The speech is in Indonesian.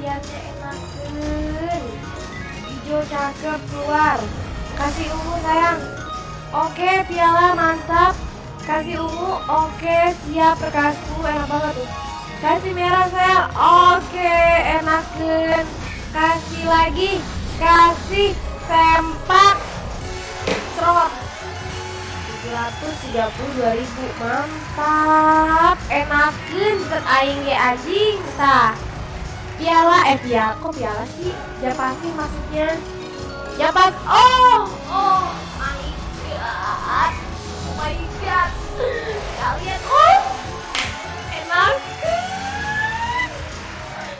pialanya enakan hijau cakep keluar. Kasih ungu sayang. Oke piala mantap. Kasih ungu oke siap rekasku enak banget tuh. Kasih merah sayang. Oke enakan kasih lagi. Kasih sempak. Serot 732 ribu. Mantap enakan set aing ge anjing tah piala eh piala kok piala sih? Ya pasti maksudnya. Ya pas oh oh my god. Oh my god. Kalian